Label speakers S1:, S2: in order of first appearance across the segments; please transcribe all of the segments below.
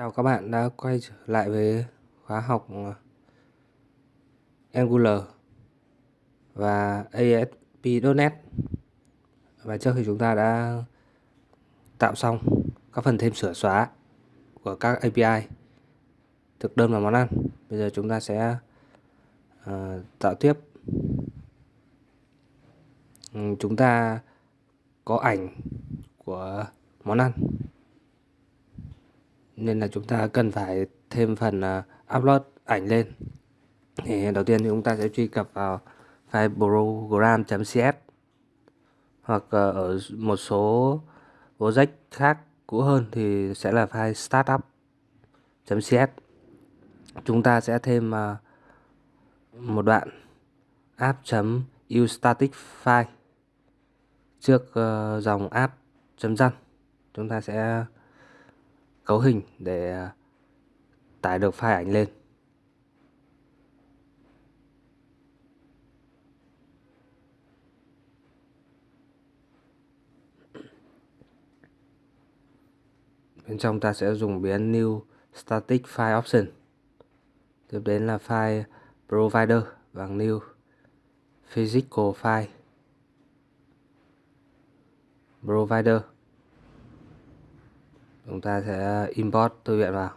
S1: Chào các bạn đã quay trở lại với khóa học uh, Angular và ASP.NET Và trước khi chúng ta đã tạo xong các phần thêm sửa xóa của các API thực đơn và món ăn Bây giờ chúng ta sẽ uh, tạo tiếp. Ừ, chúng ta có ảnh của món ăn nên là chúng ta cần phải thêm phần uh, upload ảnh lên. Thì đầu tiên thì chúng ta sẽ truy cập vào file program.cs hoặc uh, ở một số project khác cũ hơn thì sẽ là file startup.cs chúng ta sẽ thêm uh, một đoạn app ustatic file trước uh, dòng app.run chúng ta sẽ cấu hình để à, tải được file ảnh lên. Bên trong ta sẽ dùng biến new static file option. Tiếp đến là file provider bằng new physical file provider chúng ta sẽ import thư viện vào.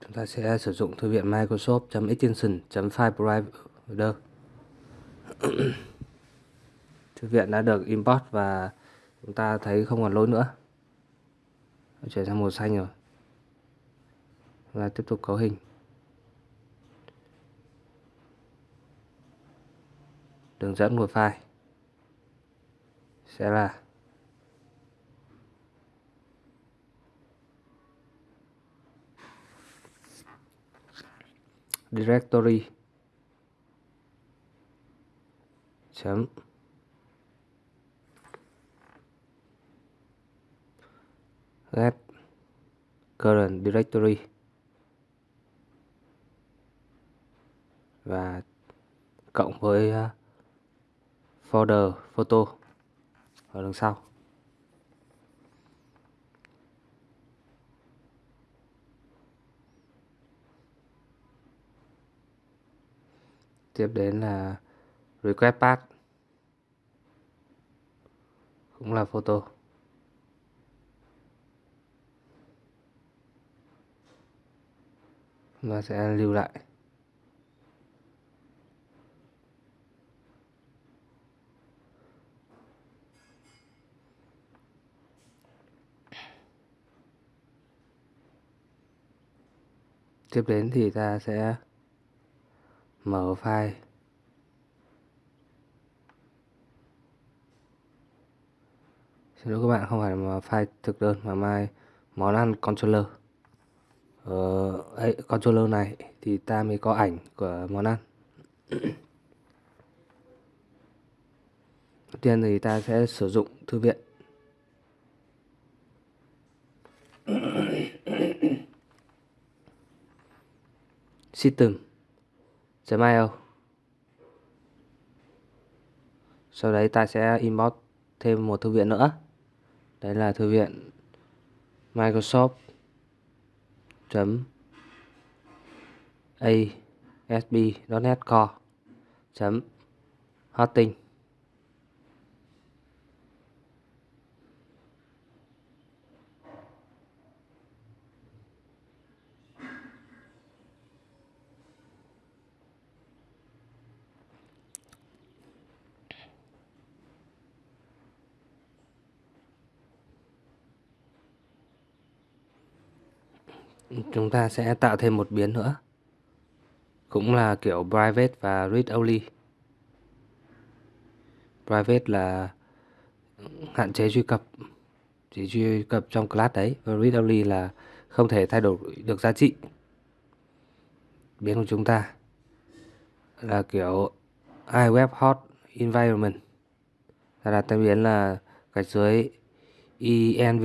S1: Chúng ta sẽ sử dụng thư viện Microsoft.extension.file provider thư viện đã được import và chúng ta thấy không còn lỗi nữa. Chuyển sang màu xanh rồi. Và tiếp tục cấu hình. Đường dẫn một file. Sẽ là directory chấm get current directory và cộng với uh, folder, photo. Ở đằng sau. Tiếp đến là request path. Cũng là photo. Và sẽ lưu lại. Tiếp đến thì ta sẽ mở file. Xin lỗi các bạn không phải là file thực đơn mà mai món ăn controller. Ờ, ấy, controller này thì ta mới có ảnh của món ăn. Đầu tiên thì ta sẽ sử dụng thư viện. system.io sau đấy ta sẽ import thêm một thư viện nữa. Đấy là thư viện Microsoft chấm ASP.NET Core chấm hosting. Chúng ta sẽ tạo thêm một biến nữa. Cũng là kiểu private và read only. Private là hạn chế truy cập, chỉ truy cập trong class đấy, và read only là không thể thay đổi được giá trị biến của chúng ta. Là kiểu iWeb hot environment. Là đặt tên biến là gạch dưới env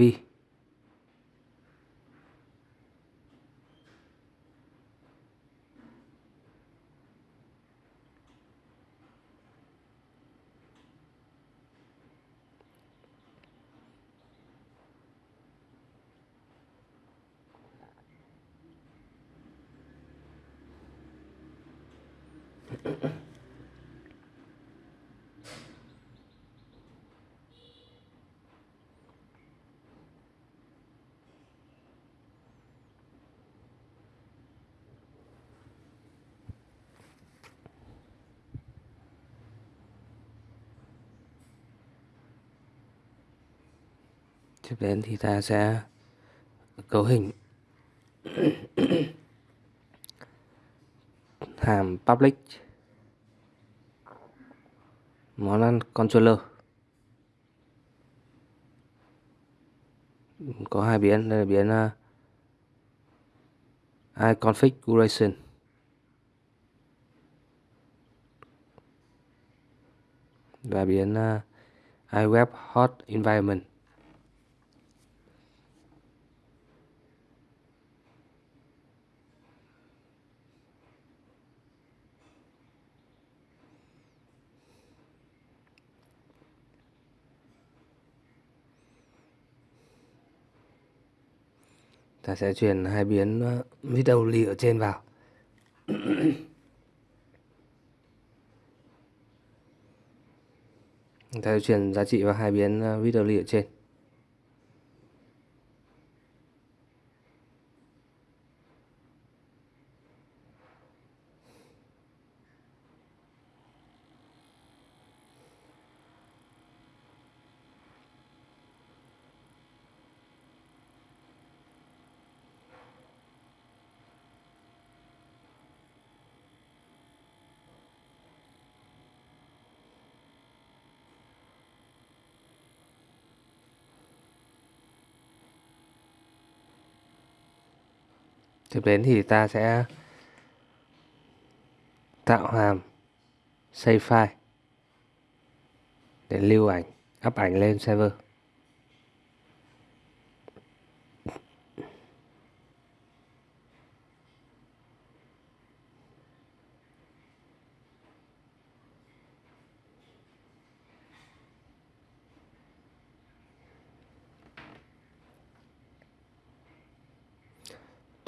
S1: tiếp đến thì ta sẽ cấu hình. Hàm public. Món ăn controller. Có hai biến đây là biến ờ, uh, iConfiguration và biến uh, iWeb Hot Environment. Ta sẽ truyền hai biến ờ, video ly ở trên vào. Ta sẽ truyền giá trị vào hai biến ờ, video ly ở trên. Tiếp đến thì ta sẽ tạo hàm, save file để lưu ảnh, up ảnh lên server.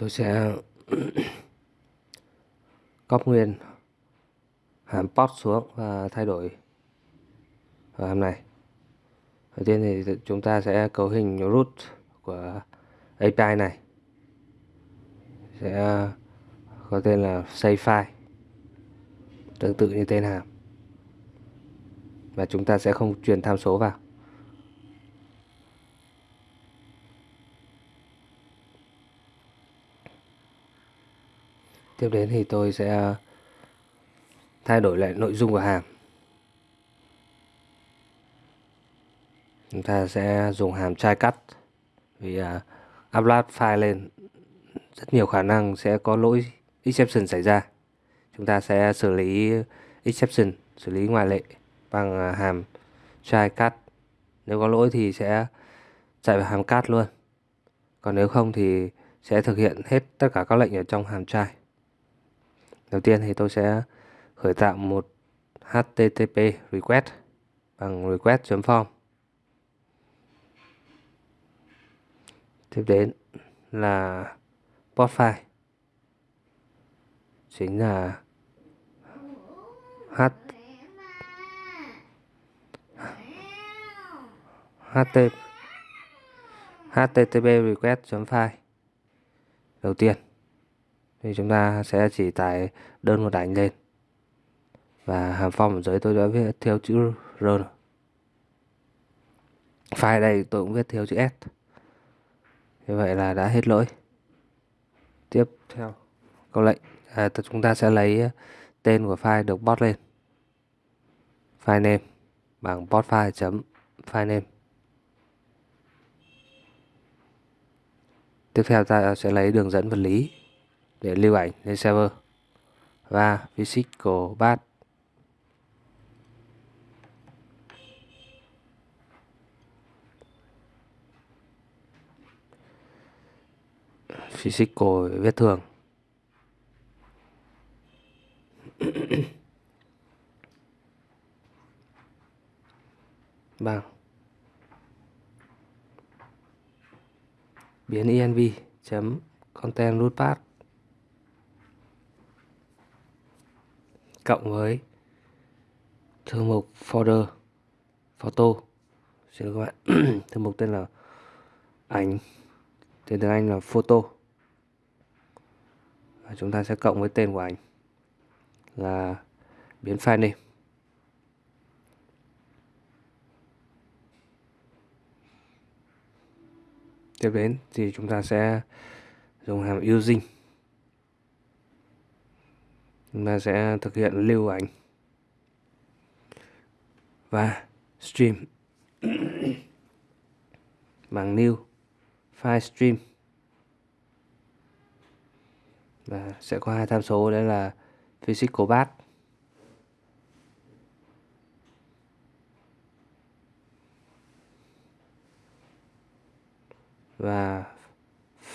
S1: Tôi sẽ copy nguyên hàm post xuống và thay đổi ở hàm này. Đầu tiên thì chúng ta sẽ cấu hình root của API này. Sẽ có tên là save file tương tự như tên hàm. Và chúng ta sẽ không truyền tham số vào. Tiếp đến thì tôi sẽ ờ, thay đổi lại nội dung của hàm. Chúng ta sẽ dùng hàm try cắt. Vì uh, upload file lên rất nhiều khả năng sẽ có lỗi exception xảy ra. Chúng ta sẽ xử lý exception xử lý ngoại lệ bằng uh, hàm try cut nếu có lỗi thì sẽ chạy vào hàm cut luôn. Còn nếu không thì sẽ thực hiện hết tất cả các lệnh ở trong hàm try. Đầu tiên thì tôi sẽ khởi tạo một HTTP request bằng request.form. Tiếp đến là port file. Chính là h HTTP HTTP request.file đầu tiên thì chúng ta sẽ chỉ tải đơn một ảnh lên. Và hàm phong ở dưới tôi đã viết theo chữ R file đây tôi cũng viết theo chữ S. Như vậy là đã hết lỗi. Tiếp theo câu lệnh. À, chúng ta sẽ lấy ờ, tên của file được bot lên. File name bằng bot file chấm file name. Tiếp theo ta sẽ lấy đường dẫn vật lý để lưu ảnh lên server. Và physical path physical viết thường bằng vâng. biến env chấm content root path. Cộng với thư mục folder, photo. Xin lỗi các bạn. Thư mục tên là ảnh, tên tiếng Anh là photo. Và chúng ta sẽ cộng với tên của ảnh là biến file name tiếp đến thì chúng ta sẽ dùng hàm using chúng ta sẽ thực hiện lưu ảnh. Và stream. Bằng new, file stream. Và sẽ có hai tham số đấy là physical path và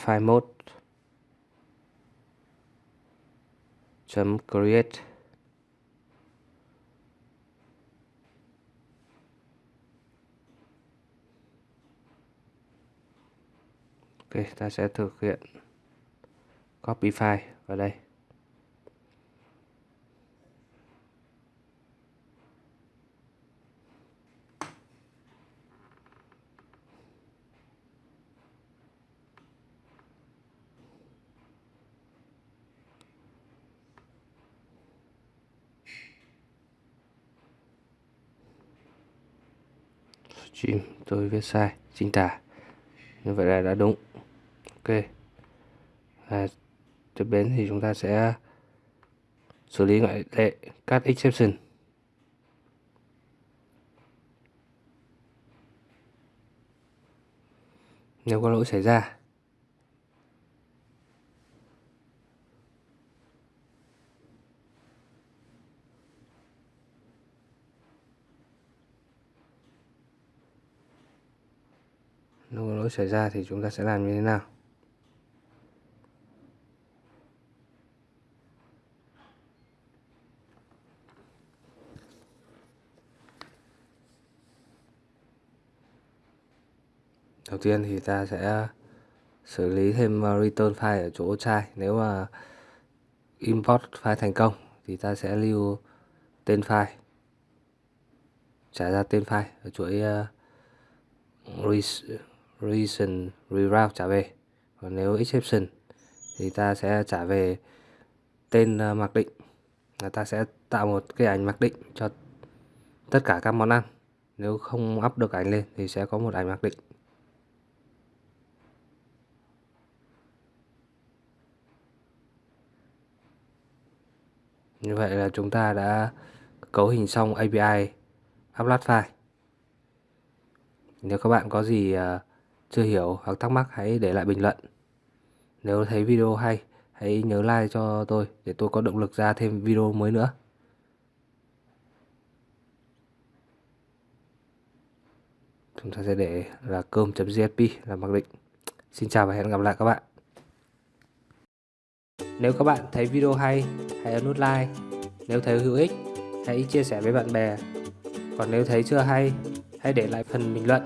S1: file mode chấm create Ok, ta sẽ thực hiện copy file vào đây. Stream tôi viết sai. Chính tả như vậy là đã đúng. Ok. À, tiếp đến thì chúng ta sẽ xử lý ngoại lệ cat exception. Nếu có lỗi xảy ra nếu có lỗi xảy ra thì chúng ta sẽ làm như thế nào? Đầu tiên thì ta sẽ xử lý thêm ờ, return file ở chỗ trai nếu mà import file thành công thì ta sẽ lưu tên file trả ra tên file ở chuỗi uh, reason reroute trả về. Còn nếu exception thì ta sẽ trả về tên ờ, mặc định. Là ta sẽ tạo một cái ảnh mặc định cho tất cả các món ăn. Nếu không up được ảnh lên thì sẽ có một ảnh mặc định. Như vậy là chúng ta đã cấu hình xong API upload file. Nếu các bạn có gì uh, chưa hiểu hoặc thắc mắc hãy để lại bình luận. Nếu thấy video hay, hãy nhớ like cho tôi để tôi có động lực ra thêm video mới nữa. Chúng ta sẽ để là cơm.gsp là mặc định. Xin chào và hẹn gặp lại các bạn. Nếu các bạn thấy video hay, hãy ấn nút like. Nếu thấy hữu ích, hãy chia sẻ với bạn bè. Còn nếu thấy chưa hay, hãy để lại phần bình luận.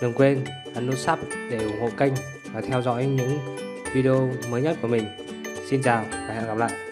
S1: Đừng quên ấn nút sub để ủng hộ kênh và theo dõi những video mới nhất của mình. Xin chào và hẹn gặp lại.